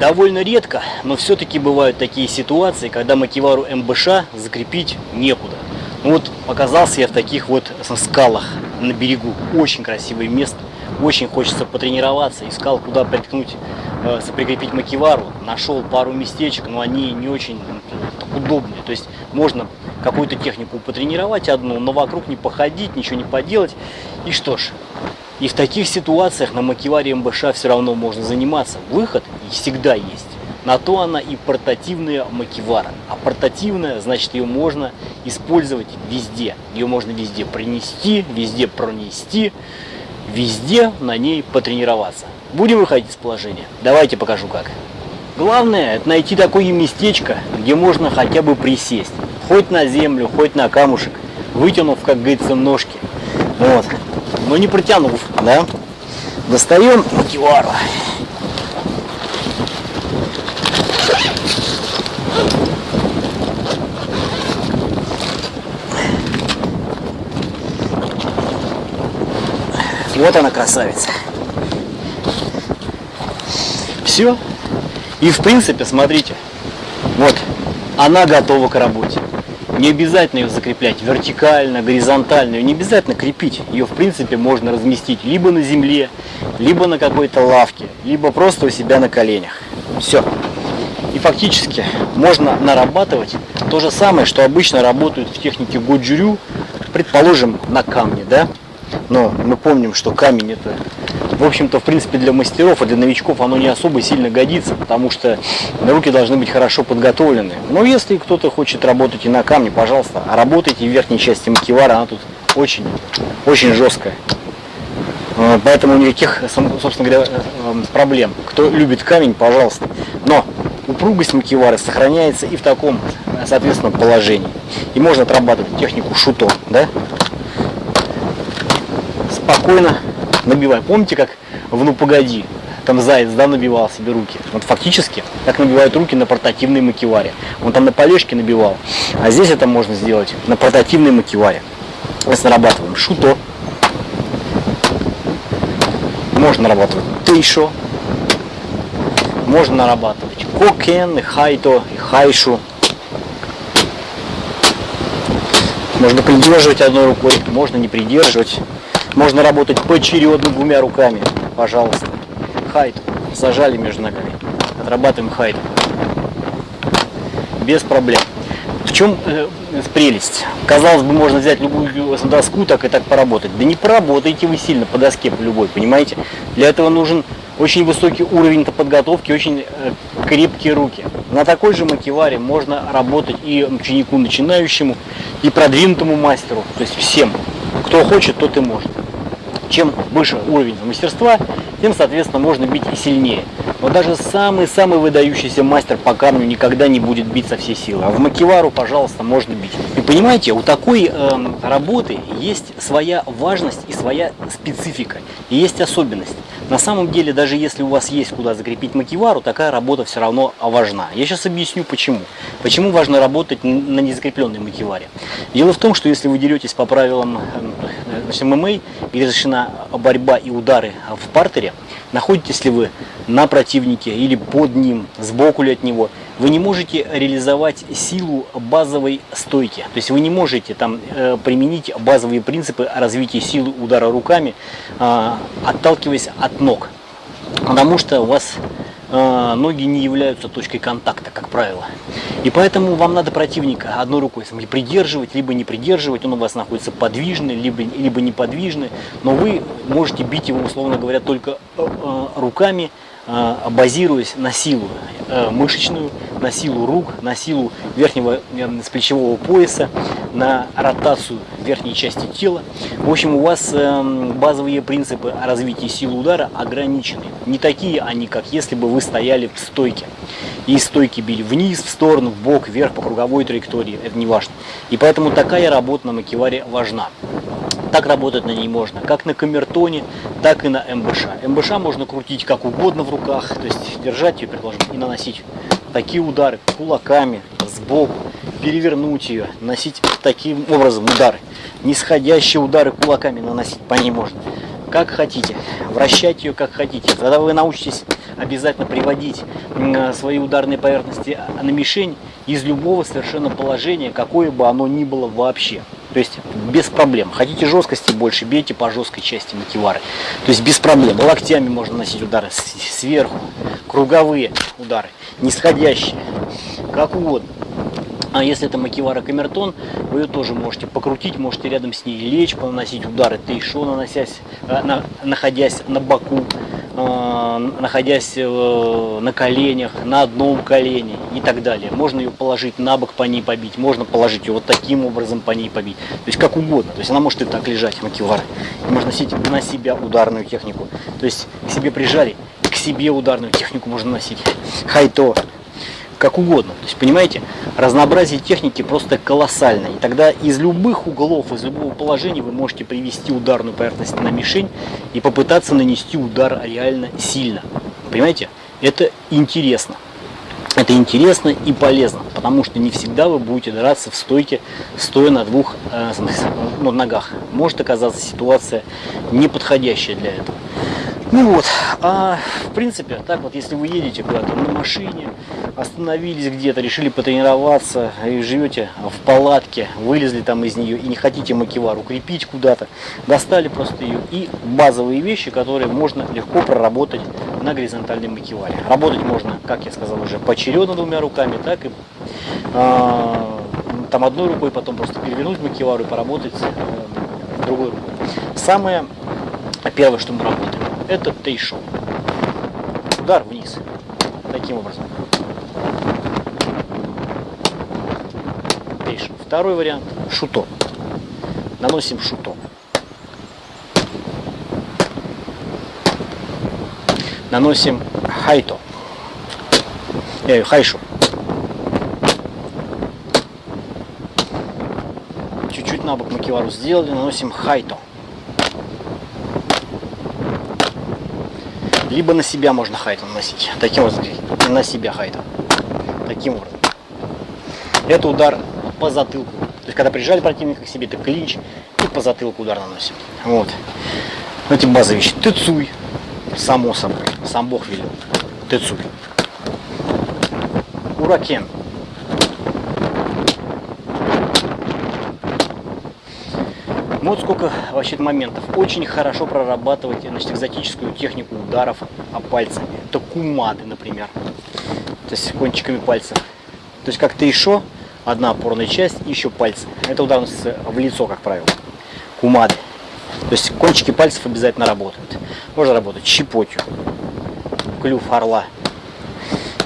Довольно редко, но все-таки бывают такие ситуации, когда макевару МБШ закрепить некуда. Ну вот оказался я в таких вот скалах на берегу. Очень красивое место. Очень хочется потренироваться. Искал, куда приткнуть, э, прикрепить макевару. Нашел пару местечек, но они не очень удобные. То есть можно какую-то технику потренировать одну, но вокруг не походить, ничего не поделать. И что ж, и в таких ситуациях на макеваре МБШ все равно можно заниматься. Выход всегда есть. На то она и портативная макевара. А портативная, значит, ее можно использовать везде. Ее можно везде принести, везде пронести, везде на ней потренироваться. Будем выходить из положения? Давайте покажу как. Главное, это найти такое местечко, где можно хотя бы присесть. Хоть на землю, хоть на камушек, вытянув, как говорится, ножки. Вот. Но не протянув, да? Достаем макевару. Вот она красавица. Все. И в принципе, смотрите, вот, она готова к работе. Не обязательно ее закреплять вертикально, горизонтально, ее не обязательно крепить. Ее в принципе можно разместить либо на земле, либо на какой-то лавке, либо просто у себя на коленях. Все. И фактически можно нарабатывать то же самое, что обычно работают в технике годжурю, предположим, на камне, да? Но мы помним, что камень это, в общем-то, в принципе, для мастеров, а для новичков оно не особо сильно годится, потому что руки должны быть хорошо подготовлены. Но если кто-то хочет работать и на камне, пожалуйста, работайте в верхней части макевара, она тут очень, очень жесткая. Э, поэтому никаких, собственно говоря, э, э, проблем. Кто любит камень, пожалуйста. Но упругость макевары сохраняется и в таком, соответственно, положении. И можно отрабатывать технику шуто, да? Спокойно набивай. Помните, как в «Ну погоди» там заяц, да, набивал себе руки. Вот фактически, как набивают руки на портативной макеваре. Он там на полежке набивал. А здесь это можно сделать на портативной макеваре. Если нарабатываем шуто, можно нарабатывать тейшо, можно нарабатывать кокен, и хайто, и хайшу. Можно придерживать одной рукой, можно не придерживать. Можно работать поочередно двумя руками. Пожалуйста. Хайт. Зажали между ногами. Отрабатываем хайт. Без проблем. В чем э, прелесть? Казалось бы, можно взять любую доску, так и так поработать. Да не поработаете вы сильно по доске любой, понимаете? Для этого нужен очень высокий уровень подготовки, очень э, крепкие руки. На такой же макеваре можно работать и ученику начинающему, и продвинутому мастеру, то есть всем. Кто хочет, тот и может чем выше уровень мастерства, тем, соответственно, можно бить и сильнее. Но даже самый-самый выдающийся мастер по камню никогда не будет бить со всей силы. А в макевару, пожалуйста, можно бить. И понимаете, у такой э, работы есть своя важность и своя специфика, и есть особенность. На самом деле, даже если у вас есть куда закрепить макевару, такая работа все равно важна. Я сейчас объясню почему. Почему важно работать на незакрепленной макеваре. Дело в том, что если вы деретесь по правилам э, значит, ММА, где разрешена борьба и удары в партере, находитесь ли вы на противнике или под ним, сбоку ли от него, вы не можете реализовать силу базовой стойки. То есть вы не можете там э, применить базовые принципы развития силы удара руками, э, отталкиваясь от ног. Потому что у вас ноги не являются точкой контакта, как правило. И поэтому вам надо противника одной рукой придерживать, либо не придерживать, он у вас находится подвижный, либо, либо неподвижный, но вы можете бить его, условно говоря, только э, э, руками, а, базируясь на силу э, мышечную, на силу рук, на силу верхнего э, плечевого пояса, на ротацию верхней части тела. В общем, у вас эм, базовые принципы развития силы удара ограничены. Не такие они, как если бы вы стояли в стойке. И стойки били вниз, в сторону, в бок, вверх, по круговой траектории, это не важно. И поэтому такая работа на макеваре важна. Так работать на ней можно, как на камертоне, так и на МБШ. МБШ можно крутить как угодно в руках, то есть держать ее, предположим, и наносить такие удары кулаками, сбоку, перевернуть ее, носить таким образом удары. Нисходящие удары кулаками наносить по ней можно. Как хотите, вращать ее как хотите. Когда вы научитесь обязательно приводить свои ударные поверхности на мишень из любого совершенно положения, какое бы оно ни было вообще. То есть без проблем. Хотите жесткости больше, бейте по жесткой части макивары. То есть без проблем. Локтями можно носить удары сверху, круговые удары, нисходящие, как угодно. А если это макивара камертон, вы ее тоже можете покрутить, можете рядом с ней лечь, поносить удары тейшо, наносясь, э, на, находясь на боку, находясь э, на коленях, на одном колене и так далее. Можно ее положить на бок, по ней побить, можно положить ее вот таким образом по ней побить. То есть как угодно. То есть она может и так лежать, макивара. И можно носить на себя ударную технику. То есть к себе прижали, к себе ударную технику можно носить. Хайто, как угодно. То есть, понимаете, разнообразие техники просто колоссальное. И тогда из любых углов, из любого положения вы можете привести ударную поверхность на мишень и попытаться нанести удар реально сильно. Понимаете? Это интересно. Это интересно и полезно, потому что не всегда вы будете драться в стойке, стоя на двух э, ногах. Может оказаться ситуация неподходящая для этого. Ну вот, а в принципе, так вот, если вы едете куда-то на машине, остановились где-то, решили потренироваться, и живете в палатке, вылезли там из нее и не хотите макивар укрепить куда-то, достали просто ее и базовые вещи, которые можно легко проработать на горизонтальной макиваре. Работать можно, как я сказал уже, поочередно двумя руками, так и а, там одной рукой, потом просто перевернуть макивару и поработать а, другой рукой. Самое первое, что мы работаем, это тейшо. Удар вниз. Таким образом. Тейшо. Второй вариант. Шуто. Наносим шуто. Наносим хайто. Э, хайшу. Чуть-чуть на бок макивару сделали, наносим хайто. Либо на себя можно хайтон наносить. Таким вот, на себя хайтон. Таким образом. Это удар по затылку. То есть, когда прижали противника к себе, это клинч и по затылку удар наносим. Вот. Эти базовые вещи. Тыцуй. Само собой. Сам Бог велел. Тыцуй. Уракен. Вот сколько вообще моментов. Очень хорошо прорабатывать значит, экзотическую технику ударов о пальцами. Это кумады, например. То есть кончиками пальцев. То есть как тейшо, одна опорная часть и еще пальцы. Это удар в лицо, как правило. Кумады. То есть кончики пальцев обязательно работают. Можно работать щепотью, клюв орла.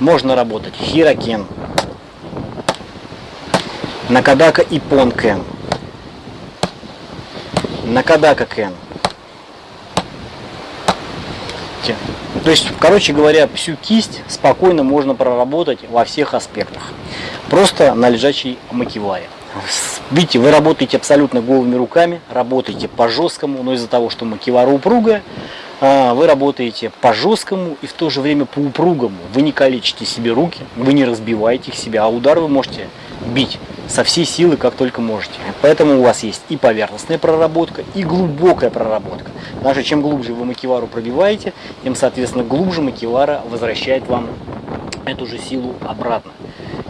Можно работать хирокен, накадака и понкен. Накадака Кен. То есть, короче говоря, всю кисть спокойно можно проработать во всех аспектах. Просто на лежачей макеваре. Видите, вы работаете абсолютно голыми руками, работаете по жесткому, но из-за того, что макевара упругая, а, вы работаете по жесткому и в то же время по упругому. Вы не калечите себе руки, вы не разбиваете их себя, а удар вы можете бить со всей силы, как только можете. Поэтому у вас есть и поверхностная проработка, и глубокая проработка. Даже чем глубже вы макевару пробиваете, тем, соответственно, глубже макевара возвращает вам эту же силу обратно.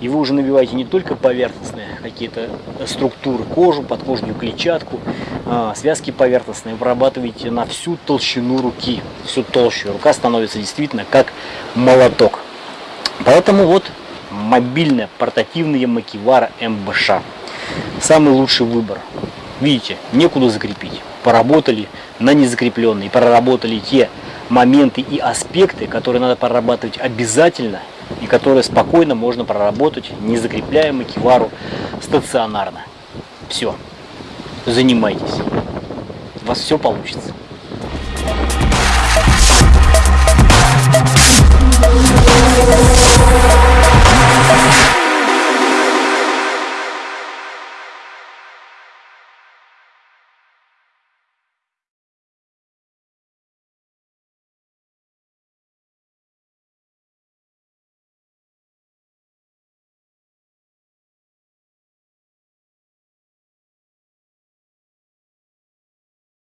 И вы уже набиваете не только поверхностные какие-то структуры, кожу, подкожную клетчатку, а, связки поверхностные, вырабатываете на всю толщину руки, всю толщу. Рука становится действительно как молоток. Поэтому вот мобильная портативная макивара МБШ. Самый лучший выбор. Видите, некуда закрепить. Поработали на незакрепленные, проработали те моменты и аспекты, которые надо прорабатывать обязательно и которые спокойно можно проработать, не закрепляя макивару стационарно. Все, занимайтесь. У вас все получится. Thank you.